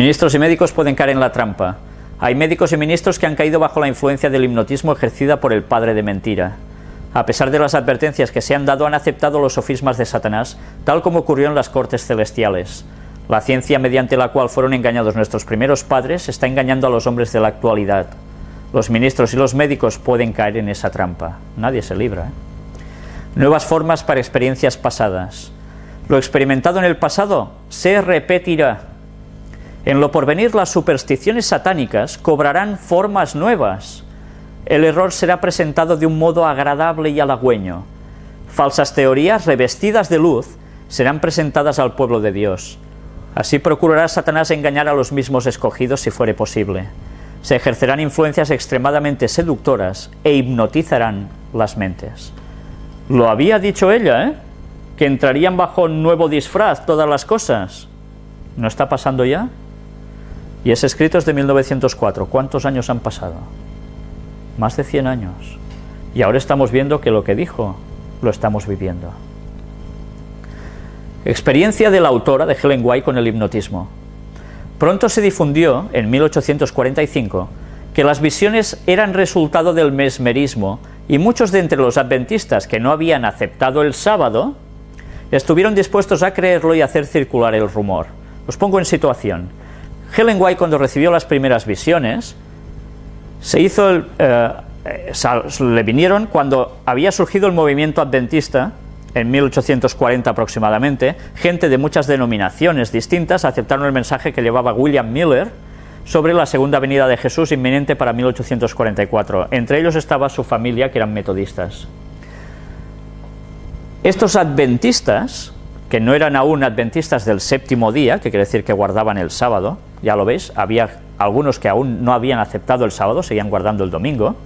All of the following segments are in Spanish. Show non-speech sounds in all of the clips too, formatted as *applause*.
Ministros y médicos pueden caer en la trampa. Hay médicos y ministros que han caído bajo la influencia del hipnotismo ejercida por el padre de mentira. A pesar de las advertencias que se han dado, han aceptado los sofismas de Satanás, tal como ocurrió en las cortes celestiales. La ciencia mediante la cual fueron engañados nuestros primeros padres está engañando a los hombres de la actualidad. Los ministros y los médicos pueden caer en esa trampa. Nadie se libra. ¿eh? Nuevas formas para experiencias pasadas. Lo experimentado en el pasado se repetirá. En lo porvenir las supersticiones satánicas cobrarán formas nuevas. El error será presentado de un modo agradable y halagüeño. Falsas teorías revestidas de luz serán presentadas al pueblo de Dios. Así procurará Satanás engañar a los mismos escogidos si fuere posible. Se ejercerán influencias extremadamente seductoras e hipnotizarán las mentes. Lo había dicho ella, ¿eh? Que entrarían bajo un nuevo disfraz todas las cosas. ¿No está pasando ya? Y ese escrito es de 1904. ¿Cuántos años han pasado? Más de 100 años. Y ahora estamos viendo que lo que dijo lo estamos viviendo. Experiencia de la autora de Helen White con el hipnotismo. Pronto se difundió, en 1845, que las visiones eran resultado del mesmerismo y muchos de entre los adventistas que no habían aceptado el sábado estuvieron dispuestos a creerlo y hacer circular el rumor. Os pongo en situación. Helen White cuando recibió las primeras visiones, se hizo el, eh, le vinieron cuando había surgido el movimiento adventista en 1840 aproximadamente, gente de muchas denominaciones distintas aceptaron el mensaje que llevaba William Miller sobre la segunda venida de Jesús inminente para 1844. Entre ellos estaba su familia, que eran metodistas. Estos adventistas, que no eran aún adventistas del séptimo día, que quiere decir que guardaban el sábado, ya lo veis, había algunos que aún no habían aceptado el sábado, seguían guardando el domingo,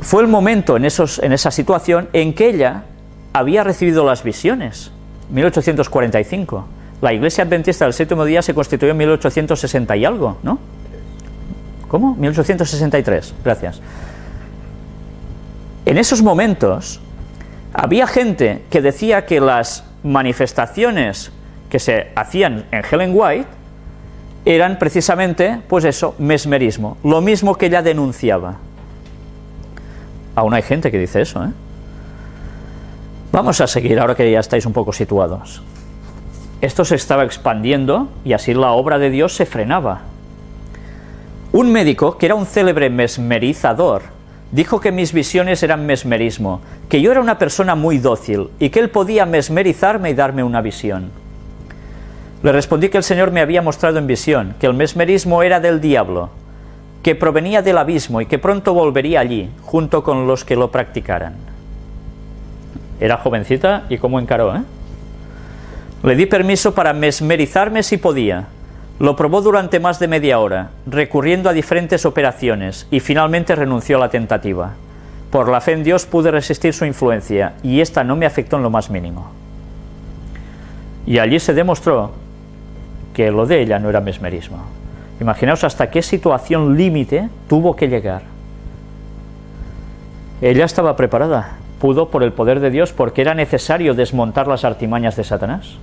fue el momento en, esos, en esa situación en que ella había recibido las visiones, 1845. La iglesia adventista del séptimo día se constituyó en 1860 y algo, ¿no? ¿Cómo? 1863, gracias. En esos momentos había gente que decía que las manifestaciones que se hacían en Helen White eran precisamente, pues eso, mesmerismo, lo mismo que ella denunciaba. Aún hay gente que dice eso, ¿eh? Vamos a seguir ahora que ya estáis un poco situados. Esto se estaba expandiendo y así la obra de Dios se frenaba. Un médico, que era un célebre mesmerizador, dijo que mis visiones eran mesmerismo, que yo era una persona muy dócil y que él podía mesmerizarme y darme una visión. Le respondí que el Señor me había mostrado en visión que el mesmerismo era del diablo, que provenía del abismo y que pronto volvería allí, junto con los que lo practicaran. Era jovencita y cómo encaró, ¿eh? Le di permiso para mesmerizarme si podía. Lo probó durante más de media hora, recurriendo a diferentes operaciones, y finalmente renunció a la tentativa. Por la fe en Dios pude resistir su influencia, y esta no me afectó en lo más mínimo. Y allí se demostró que lo de ella no era mesmerismo. Imaginaos hasta qué situación límite tuvo que llegar. Ella estaba preparada, pudo por el poder de Dios porque era necesario desmontar las artimañas de Satanás.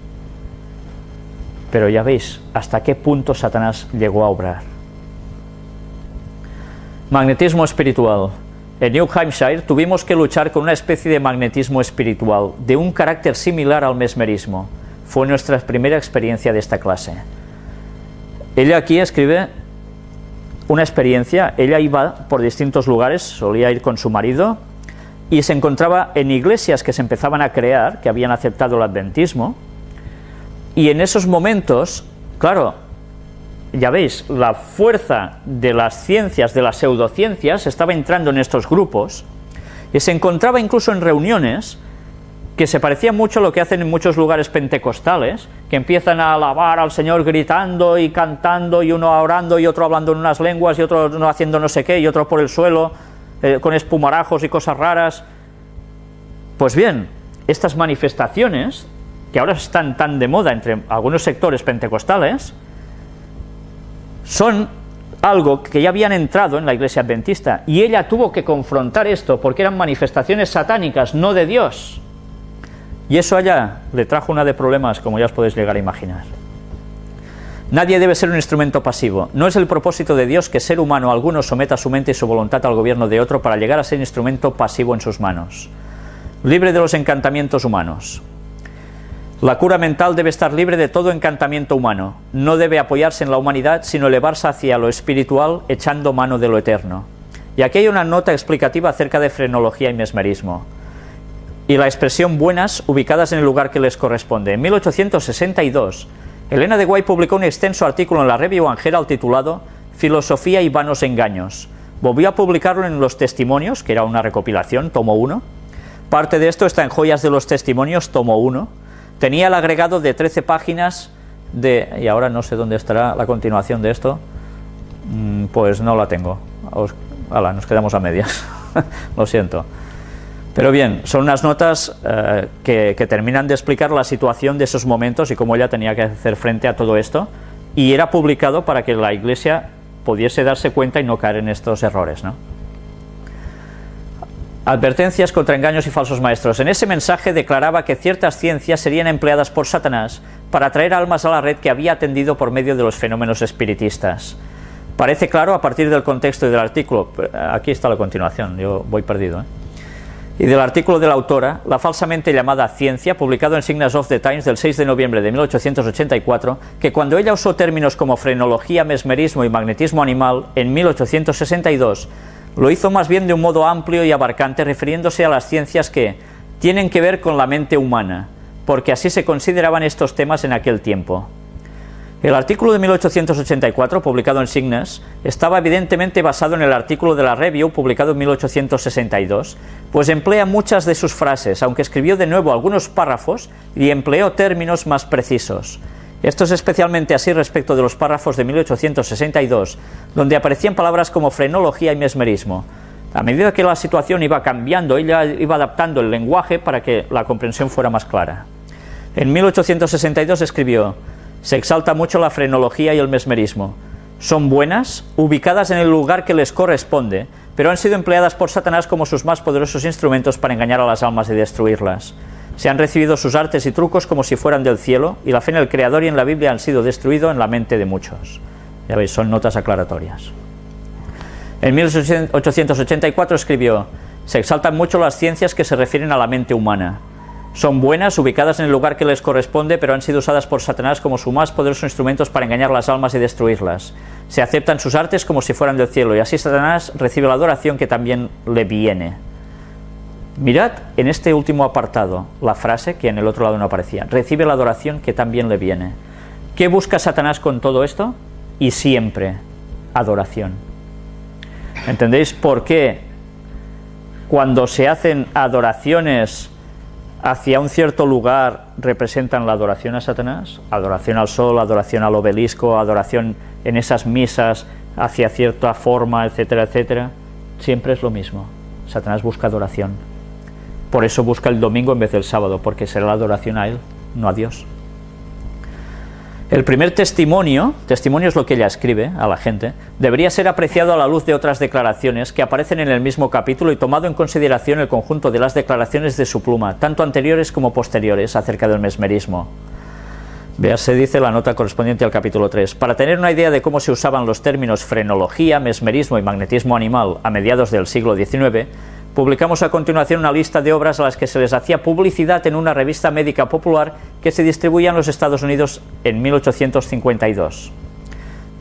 Pero ya veis hasta qué punto Satanás llegó a obrar. Magnetismo espiritual. En New Hampshire tuvimos que luchar con una especie de magnetismo espiritual, de un carácter similar al mesmerismo. Fue nuestra primera experiencia de esta clase. Ella aquí escribe una experiencia, ella iba por distintos lugares, solía ir con su marido, y se encontraba en iglesias que se empezaban a crear, que habían aceptado el adventismo, y en esos momentos, claro, ya veis, la fuerza de las ciencias, de las pseudociencias, estaba entrando en estos grupos, y se encontraba incluso en reuniones que se parecía mucho a lo que hacen en muchos lugares pentecostales, que empiezan a alabar al Señor gritando y cantando, y uno orando, y otro hablando en unas lenguas, y otro no haciendo no sé qué, y otro por el suelo, eh, con espumarajos y cosas raras. Pues bien, estas manifestaciones, que ahora están tan de moda entre algunos sectores pentecostales, son algo que ya habían entrado en la iglesia adventista, y ella tuvo que confrontar esto porque eran manifestaciones satánicas, no de Dios. Y eso allá le trajo una de problemas, como ya os podéis llegar a imaginar. Nadie debe ser un instrumento pasivo. No es el propósito de Dios que ser humano alguno someta su mente y su voluntad al gobierno de otro para llegar a ser instrumento pasivo en sus manos. Libre de los encantamientos humanos. La cura mental debe estar libre de todo encantamiento humano. No debe apoyarse en la humanidad, sino elevarse hacia lo espiritual, echando mano de lo eterno. Y aquí hay una nota explicativa acerca de frenología y mesmerismo. Y la expresión buenas ubicadas en el lugar que les corresponde. En 1862, Elena de Guay publicó un extenso artículo en la Review Angera titulado Filosofía y vanos engaños. Volvió a publicarlo en Los Testimonios, que era una recopilación, tomo 1. Parte de esto está en Joyas de los Testimonios, tomo 1. Tenía el agregado de 13 páginas de... y ahora no sé dónde estará la continuación de esto. Mm, pues no la tengo. Hala, nos quedamos a medias. *laughs* Lo siento. Pero bien, son unas notas eh, que, terminan de explicar la situación de esos momentos y cómo ella tenía que hacer frente a todo esto. Y era publicado para que la Iglesia pudiese darse cuenta y no caer en estos errores. ¿no? Advertencias contra engaños y falsos maestros. En ese mensaje declaraba que ciertas ciencias serían empleadas por Satanás para atraer almas a la red que había atendido por medio de los fenómenos espiritistas. Parece claro a partir del contexto y del artículo. Aquí está la continuación, yo voy perdido. ¿eh? Y del artículo de la autora, la falsamente llamada Ciencia, publicado en Signas of the Times del 6 de noviembre de 1884, que cuando ella usó términos como frenología, mesmerismo y magnetismo animal en 1862, lo hizo más bien de un modo amplio y abarcante, refiriéndose a las ciencias que tienen que ver con la mente humana, porque así se consideraban estos temas en aquel tiempo. El artículo de 1884, publicado en Signas, estaba evidentemente basado en el artículo de la Review, publicado en 1862, pues emplea muchas de sus frases, aunque escribió de nuevo algunos párrafos y empleó términos más precisos. Esto es especialmente así respecto de los párrafos de 1862, donde aparecían palabras como frenología y mesmerismo. A medida que la situación iba cambiando, ella iba adaptando el lenguaje para que la comprensión fuera más clara. En 1862 escribió se exalta mucho la frenología y el mesmerismo. Son buenas, ubicadas en el lugar que les corresponde, pero han sido empleadas por Satanás como sus más poderosos instrumentos para engañar a las almas y destruirlas. Se han recibido sus artes y trucos como si fueran del cielo, y la fe en el Creador y en la Biblia han sido destruidos en la mente de muchos. Ya veis, son notas aclaratorias. En 1884 escribió, se exaltan mucho las ciencias que se refieren a la mente humana. Son buenas, ubicadas en el lugar que les corresponde, pero han sido usadas por Satanás como sus más poderosos instrumentos para engañar las almas y destruirlas. Se aceptan sus artes como si fueran del cielo, y así Satanás recibe la adoración que también le viene. Mirad en este último apartado la frase que en el otro lado no aparecía. Recibe la adoración que también le viene. ¿Qué busca Satanás con todo esto? Y siempre adoración. ¿Entendéis por qué cuando se hacen adoraciones hacia un cierto lugar representan la adoración a Satanás, adoración al sol, adoración al obelisco, adoración en esas misas hacia cierta forma, etcétera, etcétera, siempre es lo mismo. Satanás busca adoración. Por eso busca el domingo en vez del sábado, porque será la adoración a él, no a Dios. El primer testimonio, testimonio es lo que ella escribe a la gente, debería ser apreciado a la luz de otras declaraciones que aparecen en el mismo capítulo y tomado en consideración el conjunto de las declaraciones de su pluma, tanto anteriores como posteriores, acerca del mesmerismo. se dice la nota correspondiente al capítulo 3. Para tener una idea de cómo se usaban los términos frenología, mesmerismo y magnetismo animal a mediados del siglo XIX, Publicamos a continuación una lista de obras a las que se les hacía publicidad en una revista médica popular que se distribuía en los Estados Unidos en 1852.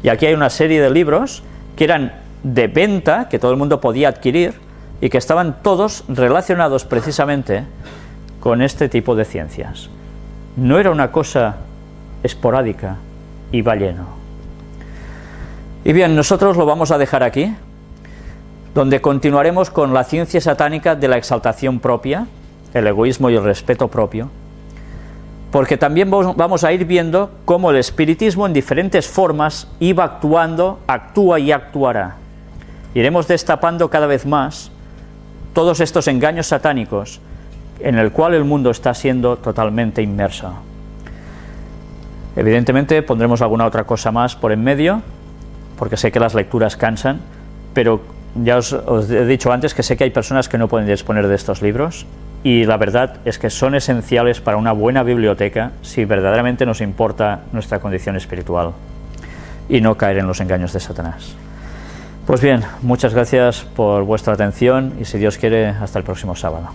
Y aquí hay una serie de libros que eran de venta, que todo el mundo podía adquirir, y que estaban todos relacionados precisamente con este tipo de ciencias. No era una cosa esporádica, y va lleno. Y bien, nosotros lo vamos a dejar aquí, donde continuaremos con la ciencia satánica de la exaltación propia, el egoísmo y el respeto propio, porque también vamos a ir viendo cómo el espiritismo en diferentes formas iba actuando, actúa y actuará. Iremos destapando cada vez más todos estos engaños satánicos en el cual el mundo está siendo totalmente inmerso. Evidentemente pondremos alguna otra cosa más por en medio, porque sé que las lecturas cansan, pero ya os, he dicho antes que sé que hay personas que no pueden disponer de estos libros y la verdad es que son esenciales para una buena biblioteca si verdaderamente nos importa nuestra condición espiritual. y no caer en los engaños de Satanás. Pues bien, muchas gracias por vuestra atención y si Dios quiere, hasta el próximo sábado.